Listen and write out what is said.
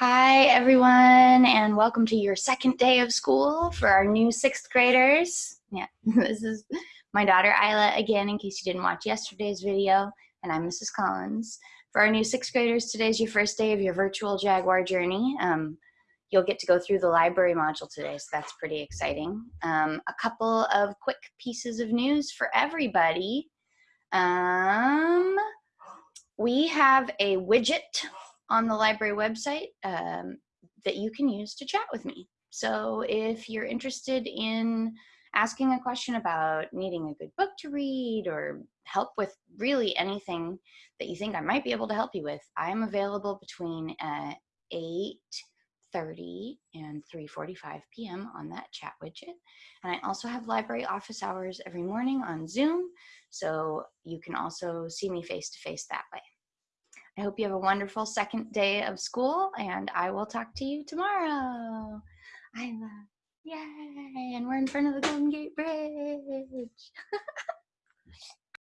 Hi, everyone, and welcome to your second day of school for our new sixth graders. Yeah, this is my daughter Isla again, in case you didn't watch yesterday's video, and I'm Mrs. Collins. For our new sixth graders, today's your first day of your virtual Jaguar journey. Um, you'll get to go through the library module today, so that's pretty exciting. Um, a couple of quick pieces of news for everybody. Um, we have a widget on the library website um, that you can use to chat with me. So if you're interested in asking a question about needing a good book to read or help with really anything that you think I might be able to help you with, I'm available between uh, 8.30 and 3.45 p.m. on that chat widget. And I also have library office hours every morning on Zoom, so you can also see me face-to-face -face that way. I hope you have a wonderful second day of school and I will talk to you tomorrow. I love, yay, and we're in front of the Golden Gate Bridge.